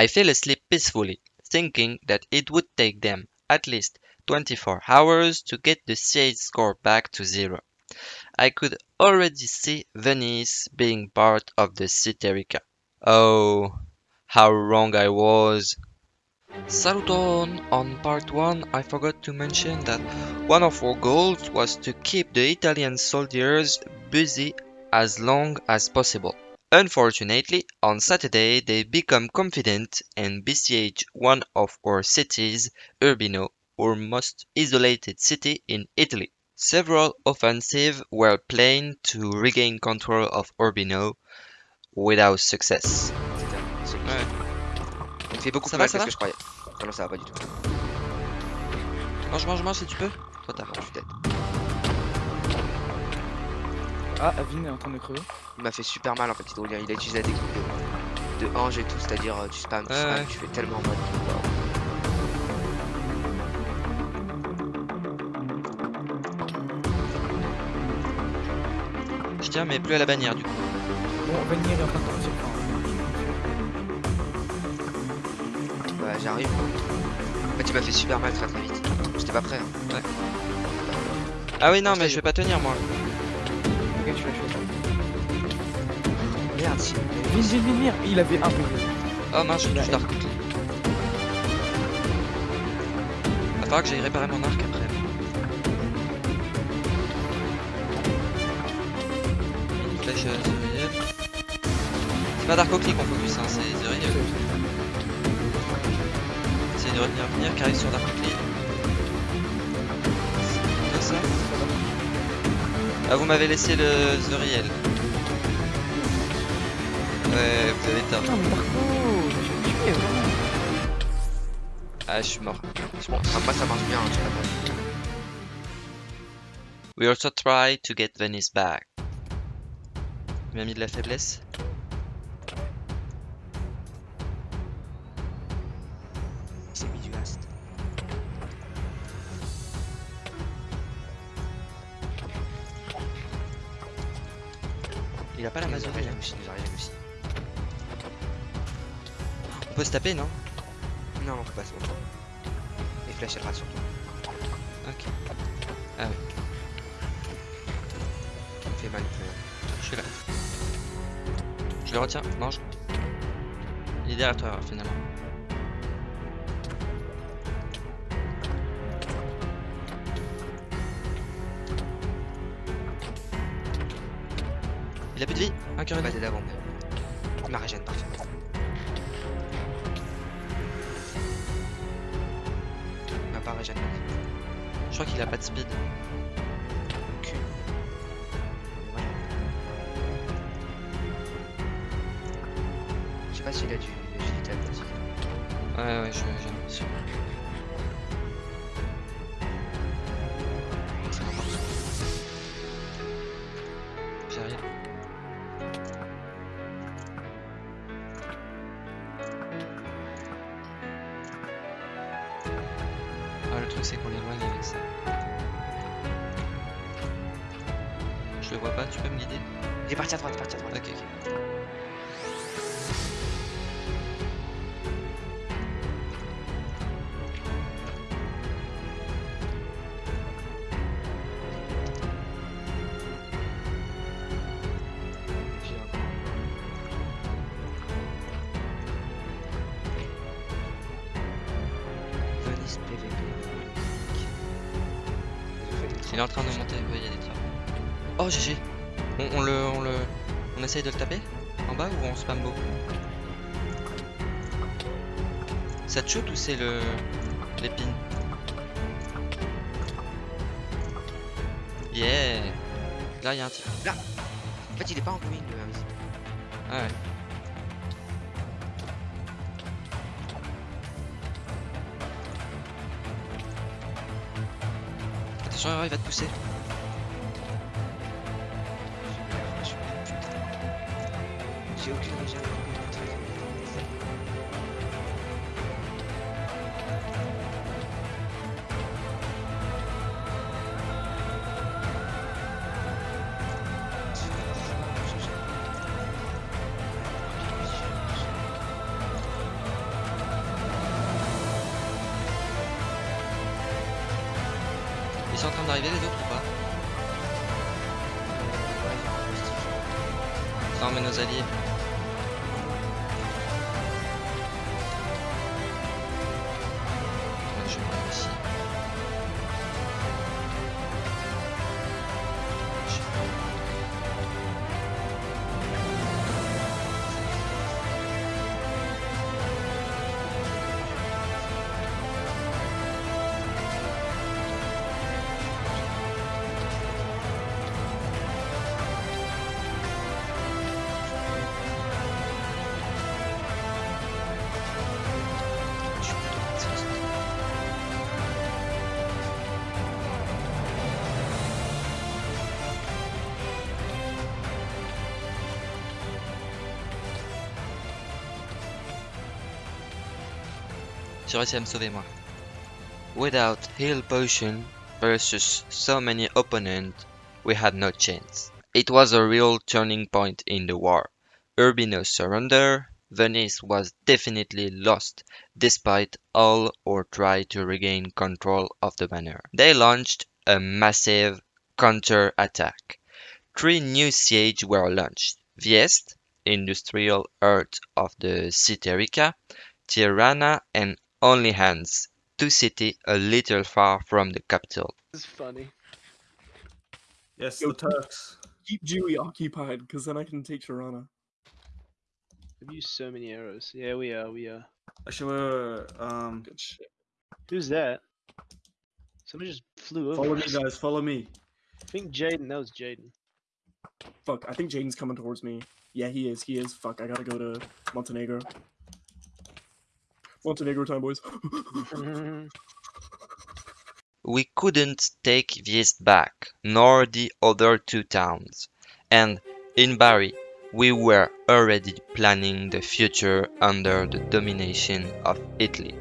I fell asleep peacefully, thinking that it would take them at least 24 hours to get the siege score back to zero. I could already see Venice being part of the Citerica. Oh, how wrong I was. Saluton! On part 1 I forgot to mention that one of our goals was to keep the Italian soldiers busy as long as possible. Unfortunately, on Saturday they become confident and besiege one of our cities, Urbino, our most isolated city in Italy. Several offensives were planned to regain control of Urbino without success. Ouais. Il fait beaucoup Ça plus va, mal ça que ce que je croyais. Ah non, ça va pas du tout. Mange, mange, mange si tu peux. Trop tard. Je suis dead. Ah, Avin est en train de crever. Il m'a fait super mal en fait, Hydrolien. Il a utilisé la technique de, de ange et tout, c'est-à-dire euh, tu spams, tu Ouais, spams, ouais. tu fais tellement mal. Je tiens, mais plus à la bannière du coup. Bon, est en train de partir. Bah, j'arrive. En fait, il m'a fait super mal très très vite. J'étais pas prêt. hein. Ah oui, non, mais je je vais pas tenir moi. Tu l'as tué. Merde, Vin, Vin, Vin. Il avait un peu. Oh mince, je touche Quickly. Va falloir que j'aille réparer mon arc après. Une flèche. C'est pas Dark Oakley qu'on focus, hein, c'est Zuriel. Essaye de retenir venir, arrive sur Dark Oakley. C'est ça Ah, vous m'avez laissé le Zuriel. Ouais, vous avez tort. Non, mais Marco, j'ai tué, vraiment. Ah, je suis mort. Je Bon, mort. ça, marche bien, hein, vois. We also try to get Venice back. Il m'a mis de la faiblesse. Il a pas la mazorie. arrive aussi, il nous aussi. On peut se taper, non? Non, on peut pas se montrer. Et flash elle rate surtout. Ok. Fait mal, il me fait mal. Je suis là. Je le retiens. Mange. Il est derrière toi, finalement. Il a plus de vie Un cœur et Pas demi. d'aide avant, mais. Il m'a régène parfait. Il m'a pas régène. Je crois qu'il a pas de speed. Cul. Je sais pas s'il a du aquatique. Ouais, ouais, je- j'ai Le truc c'est qu'on l'éloigne avec ça. Je le vois pas, tu peux me guider? Il est parti à droite, parti à droite. Ok, ok. PVP. Il est en train de monter, oui, il y a des trappes. Oh, GG on, on le, on le... On essaye de le taper En bas ou on spam beaucoup Ça te shoot ou c'est le... l'épine Yeah Là, il y a un type. En fait, il est pas en ruine, le. Ah ouais. Attention, il va te pousser. J'ai aucune régène. Ils sont en train d'arriver les autres ou pas Non mais nos alliés. J'ai réussi à me sauver moi. Without heal potion versus so many opponents, we had no chance. It was a real turning point in the war. Urbino's surrender, Venice was definitely lost despite all or try to regain control of the banner. They launched a massive counter-attack. Three new siege were launched. Viest, industrial heart of the Citerica, Tirana and Only Hands, two cities a little far from the capital. This is funny. Yes, Yo, the Turks. Keep Dewey occupied, because then I can take Tirana. We've used so many arrows. Yeah, we are. We are. Actually, uh, um, Good shit. Who's that? Somebody just flew over. follow me, guys. Follow me. I think Jaden. That was Jaden. Fuck, I think Jaden's coming towards me. Yeah, he is. He is. Fuck, I gotta go to Montenegro. Montenegro time, boys. We couldn't take Viest back, nor the other two towns. And in Bari, we were already planning the future under the domination of Italy.